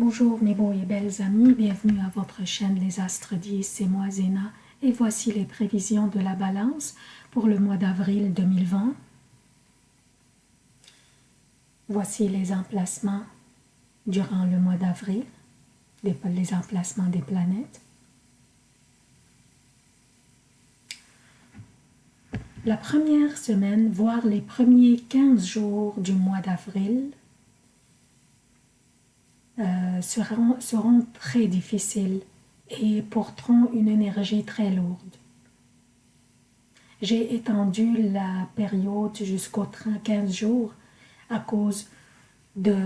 Bonjour mes beaux et belles amis, bienvenue à votre chaîne Les Astres 10, c'est moi Zéna et voici les prévisions de la balance pour le mois d'avril 2020. Voici les emplacements durant le mois d'avril, les emplacements des planètes. La première semaine, voire les premiers 15 jours du mois d'avril, euh, seront, seront très difficiles et porteront une énergie très lourde. J'ai étendu la période jusqu'aux 15 jours à cause de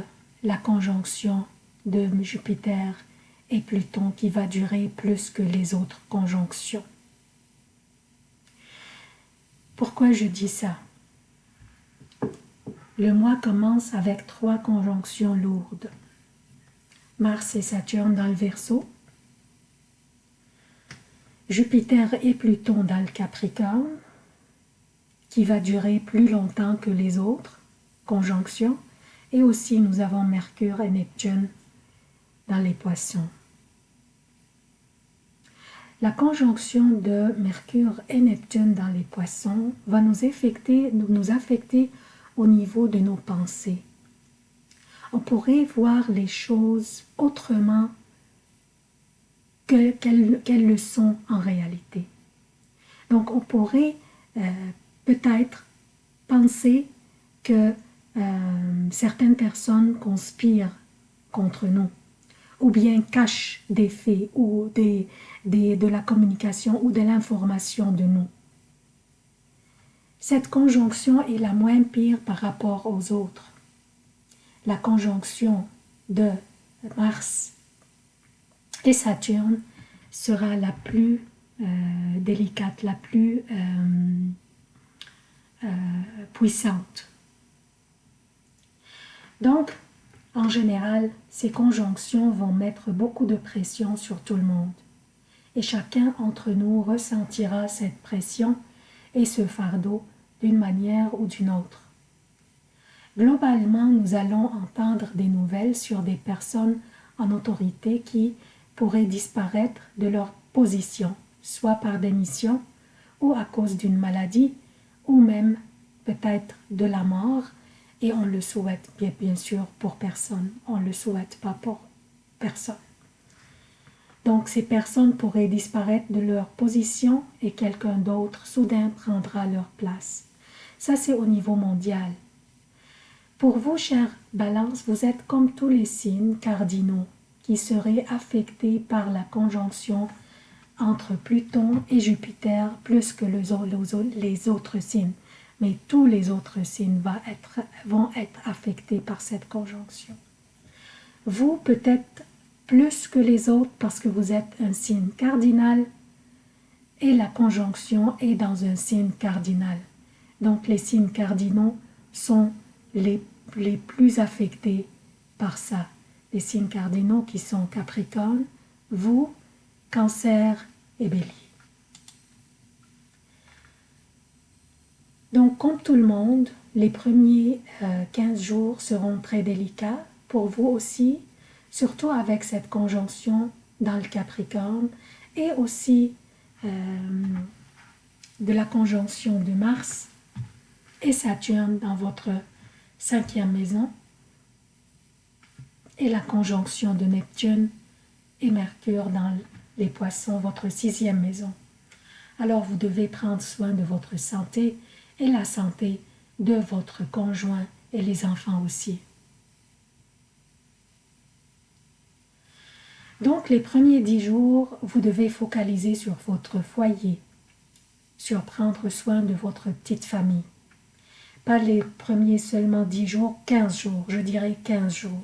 la conjonction de Jupiter et Pluton qui va durer plus que les autres conjonctions. Pourquoi je dis ça? Le mois commence avec trois conjonctions lourdes. Mars et Saturne dans le Verseau, Jupiter et Pluton dans le Capricorne, qui va durer plus longtemps que les autres conjonctions, et aussi nous avons Mercure et Neptune dans les poissons. La conjonction de Mercure et Neptune dans les poissons va nous affecter, nous affecter au niveau de nos pensées on pourrait voir les choses autrement qu'elles le sont en réalité. Donc on pourrait euh, peut-être penser que euh, certaines personnes conspirent contre nous ou bien cachent des faits ou des, de la communication ou de l'information de nous. Cette conjonction est la moins pire par rapport aux autres la conjonction de Mars et Saturne sera la plus euh, délicate, la plus euh, euh, puissante. Donc, en général, ces conjonctions vont mettre beaucoup de pression sur tout le monde. Et chacun d'entre nous ressentira cette pression et ce fardeau d'une manière ou d'une autre. Globalement, nous allons entendre des nouvelles sur des personnes en autorité qui pourraient disparaître de leur position, soit par démission ou à cause d'une maladie, ou même peut-être de la mort, et on le souhaite bien, bien sûr pour personne, on ne le souhaite pas pour personne. Donc ces personnes pourraient disparaître de leur position et quelqu'un d'autre soudain prendra leur place. Ça c'est au niveau mondial. Pour vous, chère Balance, vous êtes comme tous les signes cardinaux qui seraient affectés par la conjonction entre Pluton et Jupiter plus que les autres signes. Mais tous les autres signes vont être affectés par cette conjonction. Vous, peut-être plus que les autres parce que vous êtes un signe cardinal et la conjonction est dans un signe cardinal. Donc les signes cardinaux sont les plus affectés par ça. Les signes cardinaux qui sont Capricorne, vous, Cancer et Bélier. Donc, comme tout le monde, les premiers 15 euh, jours seront très délicats pour vous aussi, surtout avec cette conjonction dans le Capricorne et aussi euh, de la conjonction de Mars et Saturne dans votre cinquième maison, et la conjonction de Neptune et Mercure dans les poissons, votre sixième maison. Alors vous devez prendre soin de votre santé et la santé de votre conjoint et les enfants aussi. Donc les premiers dix jours, vous devez focaliser sur votre foyer, sur prendre soin de votre petite famille. Pas les premiers seulement 10 jours, 15 jours, je dirais 15 jours.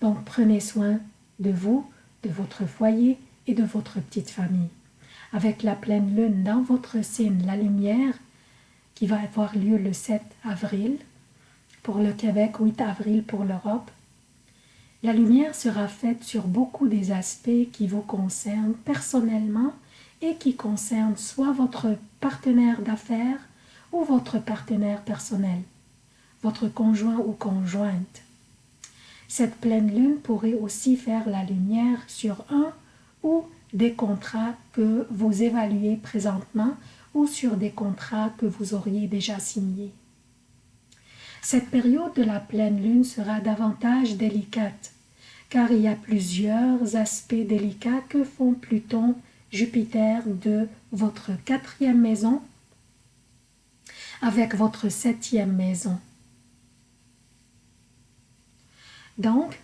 Donc prenez soin de vous, de votre foyer et de votre petite famille. Avec la pleine lune dans votre signe, la lumière, qui va avoir lieu le 7 avril pour le Québec, 8 avril pour l'Europe, la lumière sera faite sur beaucoup des aspects qui vous concernent personnellement et qui concernent soit votre partenaire d'affaires, ou votre partenaire personnel, votre conjoint ou conjointe. Cette pleine lune pourrait aussi faire la lumière sur un ou des contrats que vous évaluez présentement ou sur des contrats que vous auriez déjà signés. Cette période de la pleine lune sera davantage délicate, car il y a plusieurs aspects délicats que font Pluton, Jupiter de votre quatrième maison avec votre septième maison. Donc,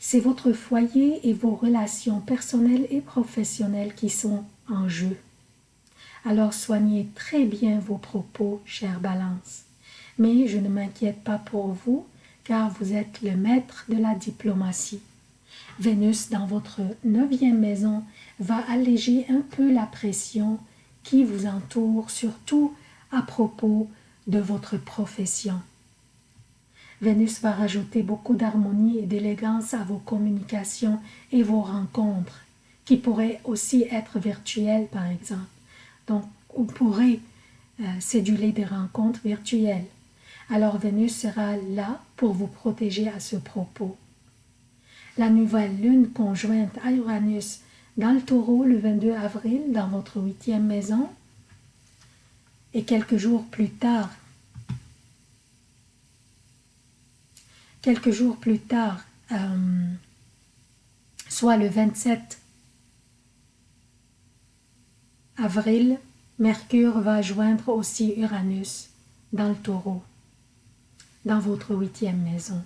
c'est votre foyer et vos relations personnelles et professionnelles qui sont en jeu. Alors soignez très bien vos propos, chère Balance. Mais je ne m'inquiète pas pour vous, car vous êtes le maître de la diplomatie. Vénus dans votre neuvième maison va alléger un peu la pression qui vous entoure, surtout à propos de votre profession. Vénus va rajouter beaucoup d'harmonie et d'élégance à vos communications et vos rencontres, qui pourraient aussi être virtuelles par exemple. Donc, vous pourrez euh, céduler des rencontres virtuelles. Alors Vénus sera là pour vous protéger à ce propos la nouvelle lune conjointe à Uranus dans le taureau le 22 avril dans votre huitième maison. Et quelques jours plus tard, quelques jours plus tard, euh, soit le 27 avril, Mercure va joindre aussi Uranus dans le taureau, dans votre huitième maison.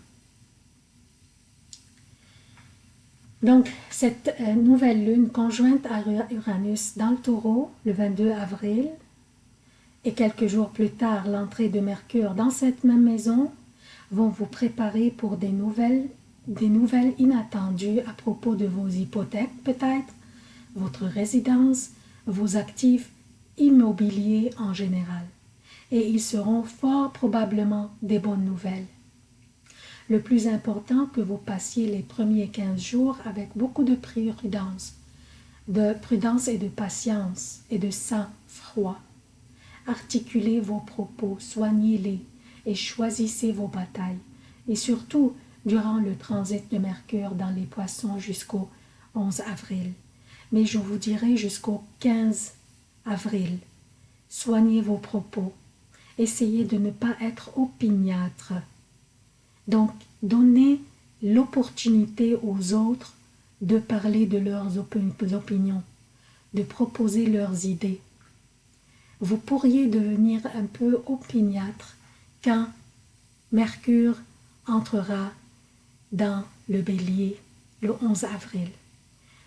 Donc, cette euh, nouvelle lune conjointe à Uranus dans le taureau, le 22 avril, et quelques jours plus tard, l'entrée de Mercure dans cette même maison, vont vous préparer pour des nouvelles, des nouvelles inattendues à propos de vos hypothèques peut-être, votre résidence, vos actifs immobiliers en général. Et ils seront fort probablement des bonnes nouvelles le plus important que vous passiez les premiers 15 jours avec beaucoup de prudence, de prudence et de patience et de sang-froid. Articulez vos propos, soignez-les et choisissez vos batailles. Et surtout, durant le transit de Mercure dans les poissons jusqu'au 11 avril. Mais je vous dirai jusqu'au 15 avril. Soignez vos propos. Essayez de ne pas être opiniâtre donc, donnez l'opportunité aux autres de parler de leurs opinions, de proposer leurs idées. Vous pourriez devenir un peu opiniâtre quand Mercure entrera dans le bélier le 11 avril.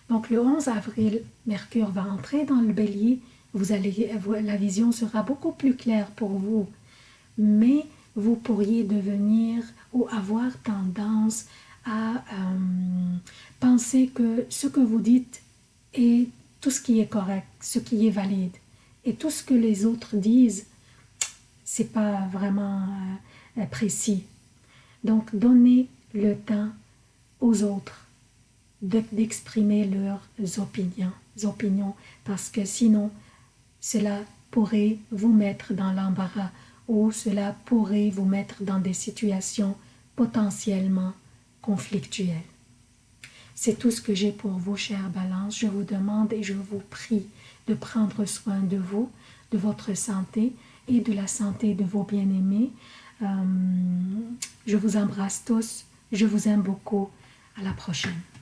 Donc le 11 avril, Mercure va entrer dans le bélier, vous allez, la vision sera beaucoup plus claire pour vous. Mais vous pourriez devenir ou avoir tendance à euh, penser que ce que vous dites est tout ce qui est correct, ce qui est valide. Et tout ce que les autres disent, c'est pas vraiment euh, précis. Donc, donnez le temps aux autres d'exprimer leurs opinions, opinions, parce que sinon, cela pourrait vous mettre dans l'embarras ou cela pourrait vous mettre dans des situations potentiellement conflictuelles. C'est tout ce que j'ai pour vous, chère Balance. Je vous demande et je vous prie de prendre soin de vous, de votre santé et de la santé de vos bien-aimés. Euh, je vous embrasse tous. Je vous aime beaucoup. À la prochaine.